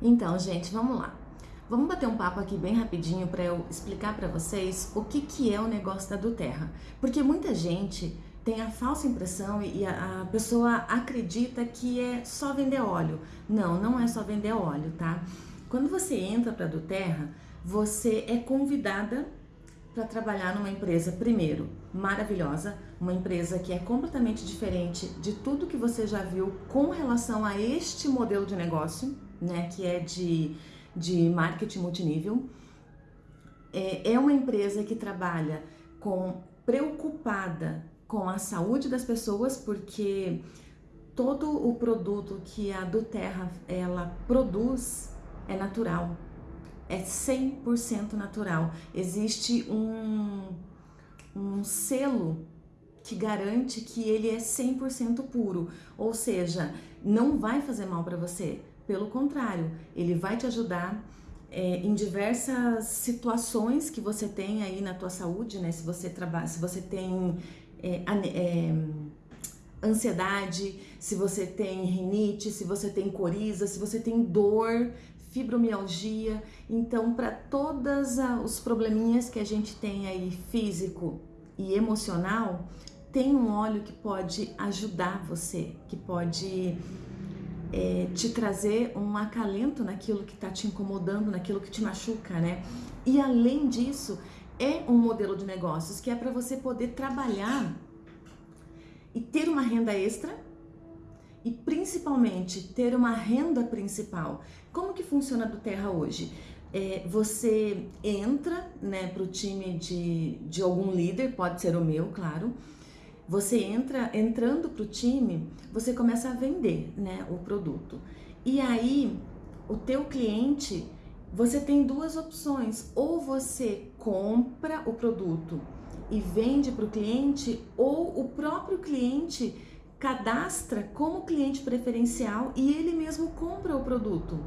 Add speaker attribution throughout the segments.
Speaker 1: Então, gente, vamos lá. Vamos bater um papo aqui bem rapidinho para eu explicar para vocês o que, que é o negócio da Duterra. Porque muita gente tem a falsa impressão e a, a pessoa acredita que é só vender óleo. Não, não é só vender óleo, tá? Quando você entra para a Duterra, você é convidada para trabalhar numa empresa, primeiro, maravilhosa, uma empresa que é completamente diferente de tudo que você já viu com relação a este modelo de negócio, né, que é de, de marketing multinível. É, é uma empresa que trabalha com preocupada com a saúde das pessoas, porque todo o produto que a do Terra ela produz é natural, é 100% natural. Existe um, um selo que garante que ele é 100% puro, ou seja, não vai fazer mal para você. Pelo contrário, ele vai te ajudar é, em diversas situações que você tem aí na tua saúde, né? Se você trabalha, se você tem é, é, ansiedade, se você tem rinite, se você tem coriza, se você tem dor fibromialgia. Então, para todos os probleminhas que a gente tem aí físico e emocional, tem um óleo que pode ajudar você, que pode é, te trazer um acalento naquilo que está te incomodando, naquilo que te machuca, né? E além disso, é um modelo de negócios que é para você poder trabalhar e ter uma renda extra e principalmente ter uma renda principal. Como que funciona do Terra hoje? É, você entra né, para o time de, de algum líder, pode ser o meu, claro. Você entra, entrando para o time, você começa a vender né, o produto. E aí, o teu cliente, você tem duas opções. Ou você compra o produto e vende para o cliente, ou o próprio cliente cadastra como cliente preferencial e ele mesmo compra o produto.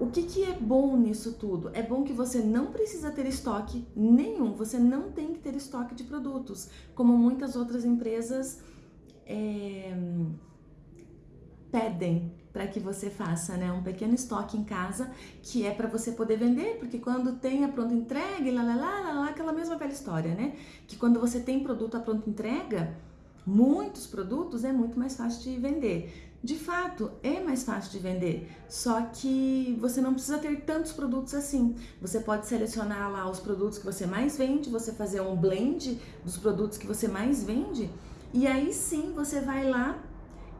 Speaker 1: O que, que é bom nisso tudo? É bom que você não precisa ter estoque nenhum, você não tem que ter estoque de produtos, como muitas outras empresas é, pedem para que você faça né, um pequeno estoque em casa que é para você poder vender, porque quando tem a pronta entrega, lá, lá, lá, lá, aquela mesma velha história, né? Que quando você tem produto à pronta entrega, muitos produtos, é muito mais fácil de vender. De fato, é mais fácil de vender, só que você não precisa ter tantos produtos assim. Você pode selecionar lá os produtos que você mais vende, você fazer um blend dos produtos que você mais vende, e aí sim você vai lá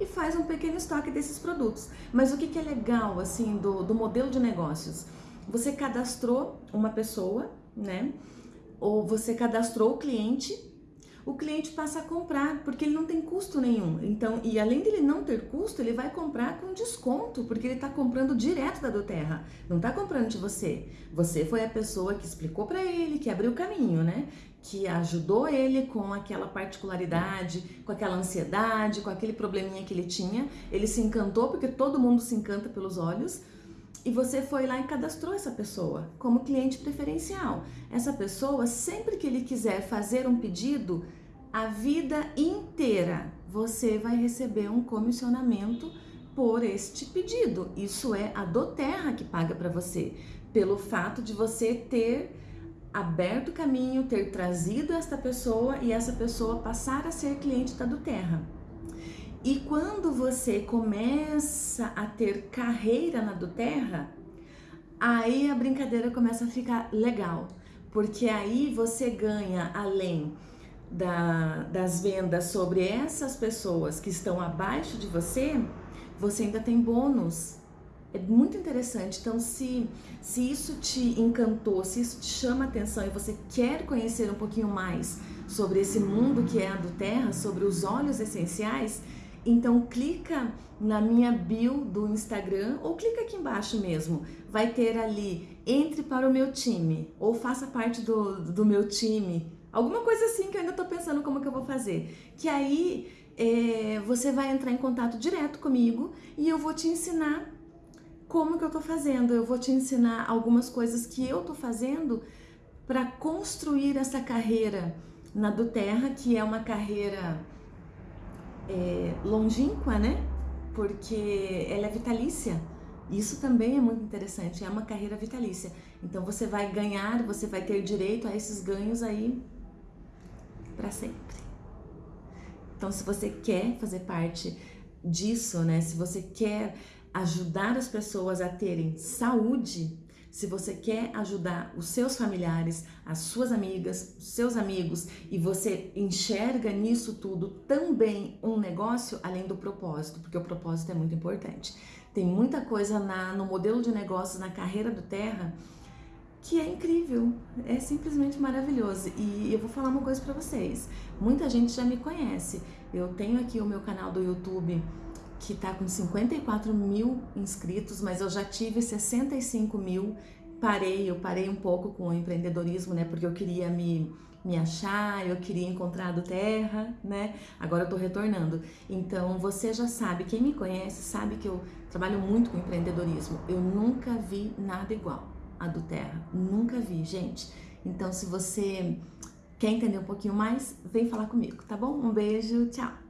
Speaker 1: e faz um pequeno estoque desses produtos. Mas o que, é legal assim do, do modelo de negócios? Você cadastrou uma pessoa, né? Ou você cadastrou o cliente o cliente passa a comprar, porque ele não tem custo nenhum. Então, e além dele não ter custo, ele vai comprar com desconto, porque ele está comprando direto da Doterra, não está comprando de você. Você foi a pessoa que explicou para ele, que abriu o caminho, né? Que ajudou ele com aquela particularidade, com aquela ansiedade, com aquele probleminha que ele tinha. Ele se encantou, porque todo mundo se encanta pelos olhos, e você foi lá e cadastrou essa pessoa como cliente preferencial. Essa pessoa, sempre que ele quiser fazer um pedido, a vida inteira você vai receber um comissionamento por este pedido. Isso é a Doterra que paga para você, pelo fato de você ter aberto o caminho, ter trazido esta pessoa e essa pessoa passar a ser cliente da Doterra. E quando você começa a ter carreira na Doterra, aí a brincadeira começa a ficar legal, porque aí você ganha além da, das vendas sobre essas pessoas que estão abaixo de você, você ainda tem bônus. É muito interessante. Então, se, se isso te encantou, se isso te chama atenção e você quer conhecer um pouquinho mais sobre esse mundo que é a do Terra, sobre os óleos essenciais, então clica na minha bio do Instagram ou clica aqui embaixo mesmo. Vai ter ali, entre para o meu time ou faça parte do, do meu time Alguma coisa assim que eu ainda tô pensando como que eu vou fazer. Que aí é, você vai entrar em contato direto comigo e eu vou te ensinar como que eu tô fazendo. Eu vou te ensinar algumas coisas que eu tô fazendo para construir essa carreira na do Terra, que é uma carreira é, longínqua, né? Porque ela é vitalícia. Isso também é muito interessante, é uma carreira vitalícia. Então você vai ganhar, você vai ter direito a esses ganhos aí para sempre. Então se você quer fazer parte disso, né? Se você quer ajudar as pessoas a terem saúde, se você quer ajudar os seus familiares, as suas amigas, os seus amigos e você enxerga nisso tudo também um negócio além do propósito, porque o propósito é muito importante. Tem muita coisa na, no modelo de negócios, na carreira do Terra, que é incrível, é simplesmente maravilhoso. E eu vou falar uma coisa para vocês: muita gente já me conhece. Eu tenho aqui o meu canal do YouTube que tá com 54 mil inscritos, mas eu já tive 65 mil. Parei, eu parei um pouco com o empreendedorismo, né? Porque eu queria me, me achar, eu queria encontrar do terra, né? Agora eu tô retornando. Então você já sabe, quem me conhece sabe que eu trabalho muito com empreendedorismo. Eu nunca vi nada igual a do terra, nunca vi, gente. Então se você quer entender um pouquinho mais, vem falar comigo, tá bom? Um beijo, tchau!